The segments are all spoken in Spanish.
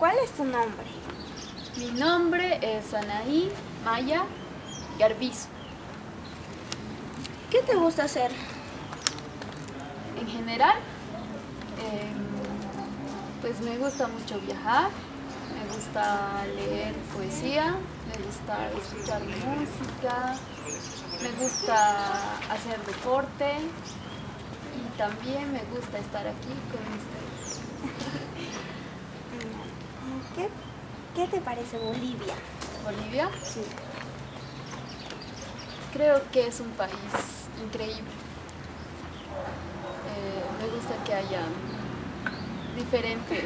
¿Cuál es tu nombre? Mi nombre es Anaí Maya Garbizo. ¿Qué te gusta hacer? En general, em, pues me gusta mucho viajar, me gusta leer poesía, me gusta escuchar música, me gusta hacer deporte y también me gusta estar aquí con ustedes. ¿Qué, qué te parece Bolivia? ¿Bolivia? Sí. Creo que es un país increíble. Eh, me gusta que haya diferentes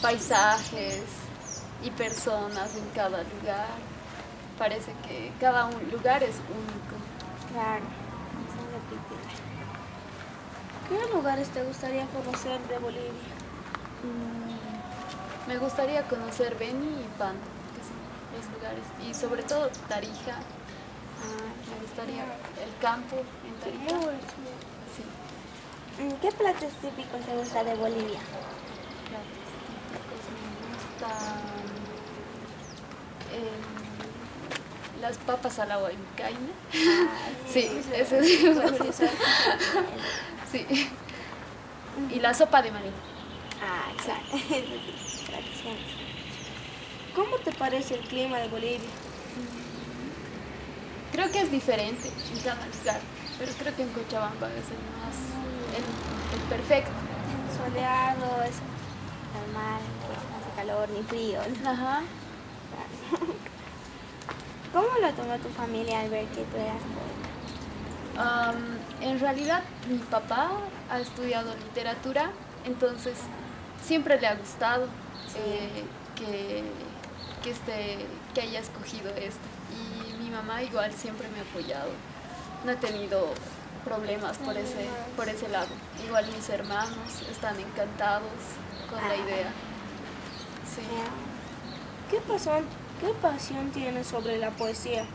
paisajes y personas en cada lugar. Parece que cada un lugar es único. Claro. ¿Qué lugares te gustaría conocer de Bolivia? Me gustaría conocer Beni y Pando, que son los lugares. Y sobre todo Tarija. Ah, Me gustaría el campo en Tarija. Sí. Mm, ¿Qué platos típicos te gusta de Bolivia? platos típicos me gustan em, las papas a la huaycaina. Sí, eso gusta. Sí. Y la sopa de maní. Ah, sí, tradiciones. ¿Cómo te parece el clima de Bolivia? Creo que es diferente en lugar, pero creo que en Cochabamba es el más, el, el perfecto. Soleado, es normal, no hace calor ni frío. ¿no? Ajá. ¿Cómo lo tomó tu familia al ver que tú eras poeta? Am, en realidad mi papá ha estudiado literatura, entonces siempre le ha gustado eh, que, que, este, que haya escogido esto. Y mi mamá igual siempre me ha apoyado. No he tenido problemas por ese, por ese lado. Igual mis hermanos están encantados con la Ah. idea. Sí. ¿Qué pasión, ¿Qué pasión tienes sobre la poesía? Eh,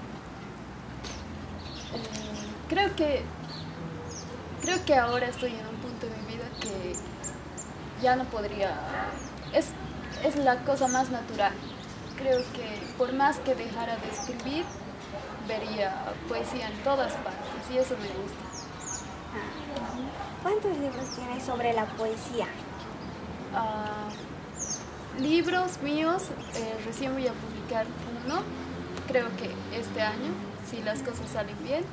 creo que creo que ahora estoy en un punto de mi vida que ya no podría. Es, es la cosa más natural. Creo que por más que dejara de escribir vería poesía en todas partes y eso me gusta. ¿Cuántos libros tienes sobre la poesía? Ah, libros míos eh, recién voy a publicar uno. Creo que este año si las cosas salen bien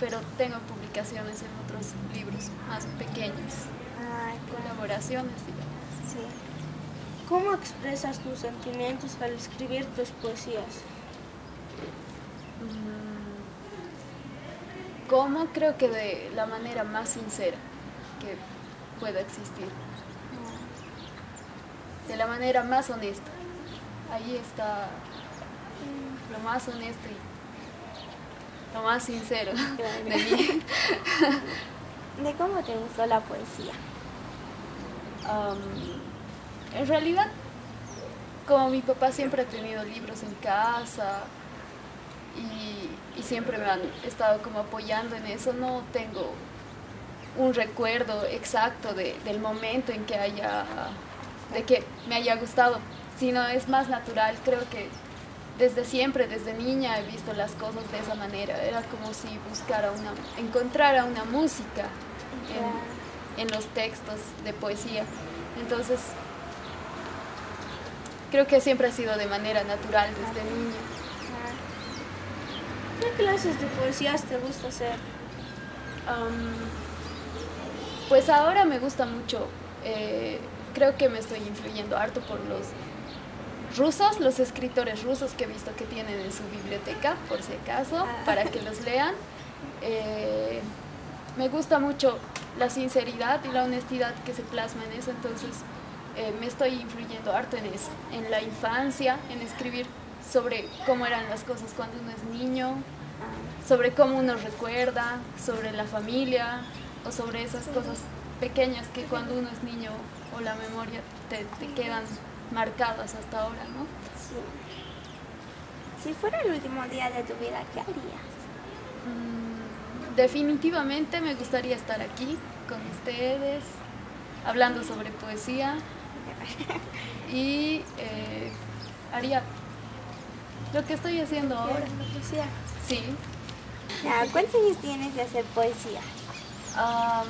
pero tengo publicaciones en otros libros más pequeños Ay, colaboraciones, digamos. sí. ¿Cómo expresas tus sentimientos al escribir tus poesías? Mm, ¿Cómo? Creo que de la manera más sincera que pueda existir. De la manera más honesta. Ahí está lo más honesto y lo más sincero de mí. ¿De cómo te gustó la poesía? En realidad, como mi papá siempre ha tenido libros en casa y, y siempre me han estado como apoyando en eso, no tengo un recuerdo exacto de- del momento en que haya, de que me haya gustado, sino es más natural, creo que desde siempre, desde niña he visto las cosas de esa manera, era como si buscara una, encontrara una música en, en los textos de poesía. Entonces, creo que siempre ha sido de manera natural desde niña. ¿Qué clases de poesías te gusta hacer? Pues ahora me gusta mucho, eh, creo que me estoy influyendo harto por los rusos, los escritores rusos que he visto que tienen en su biblioteca, por si acaso, Ah. para que los lean. Eh, me gusta mucho la sinceridad y la honestidad que se plasma en eso, entonces eh, me estoy influyendo harto en eso, en la infancia, en escribir sobre cómo eran las cosas cuando uno es niño, sobre cómo uno recuerda, sobre la familia o sobre esas cosas pequeñas que cuando uno es niño o la memoria te, te quedan marcadas hasta ahora, ¿no? Sí. Si fuera el último día de tu vida, ¿qué harías? Mm, definitivamente me gustaría estar aquí con ustedes, hablando sobre poesía y eh, haría lo que estoy haciendo ahora. Sea. Sí. ¿Cuántos años tienes de hacer poesía? Am,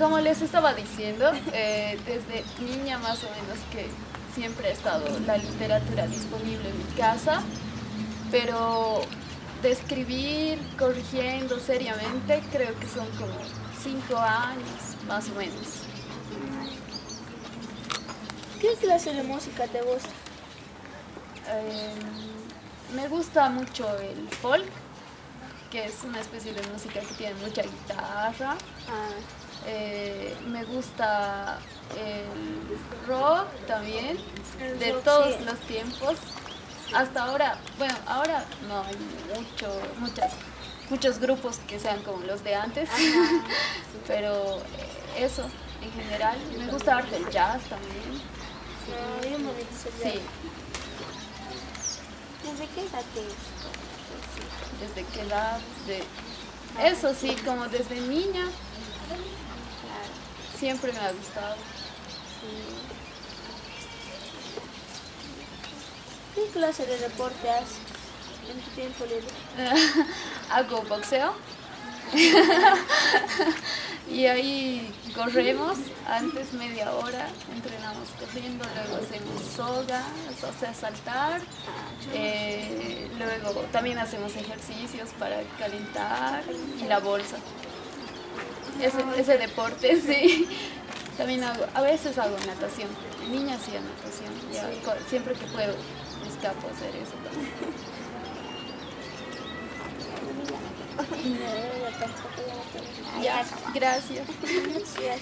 como les estaba diciendo, eh, desde niña más o menos que siempre ha estado la literatura disponible en mi casa, pero de escribir, corrigiendo seriamente, creo que son como cinco años más o menos. ¿Qué clase de música te gusta? Em, me gusta mucho el folk, que es una especie de música que tiene mucha guitarra. Ah, Eh, me gusta el rock también, de todos los tiempos. Hasta ahora, bueno, ahora no hay mucho, muchas, muchos grupos que sean como los de antes, pero eso en general. Me gusta arte el jazz también. Sí. ¿Desde qué edad te desde qué edad, de, eso sí, como desde niña siempre me ha gustado. sí. ¿Qué clase de deporte haces en tu tiempo libre? Hago boxeo. y ahí corremos, antes media hora, entrenamos corriendo, luego hacemos soga, o sea, saltar. eh, luego también hacemos ejercicios para calentar y la bolsa. Ese, ese deporte, sí. También hago, a veces hago natación. De Niña hacía natación. ya siempre que puedo me escapo a hacer eso también. Ya gracias. Gracias.